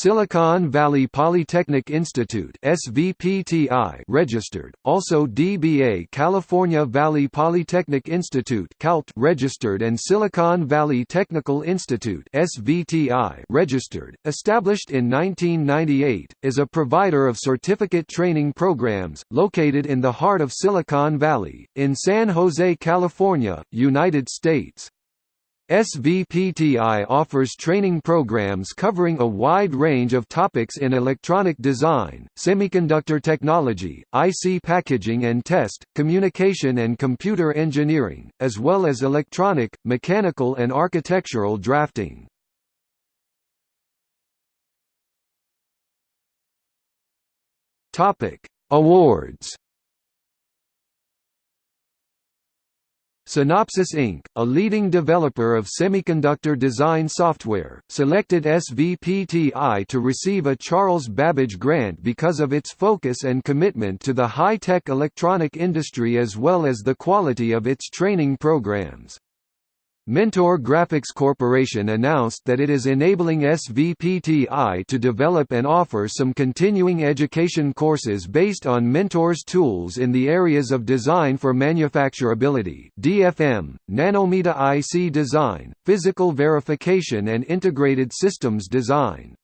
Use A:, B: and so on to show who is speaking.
A: Silicon Valley Polytechnic Institute SVPTI registered, also DBA California Valley Polytechnic Institute CALT registered and Silicon Valley Technical Institute SVTI registered, established in 1998, is a provider of certificate training programs, located in the heart of Silicon Valley, in San Jose, California, United States. SVPTI offers training programs covering a wide range of topics in electronic design, semiconductor technology, IC packaging and test, communication and computer engineering, as well as electronic, mechanical and architectural drafting. Awards Synopsys Inc., a leading developer of semiconductor design software, selected SVPTI to receive a Charles Babbage Grant because of its focus and commitment to the high-tech electronic industry as well as the quality of its training programs. Mentor Graphics Corporation announced that it is enabling SVPTI to develop and offer some continuing education courses based on Mentor's tools in the areas of design for manufacturability (DFM), nanometer IC design, physical verification and integrated systems design.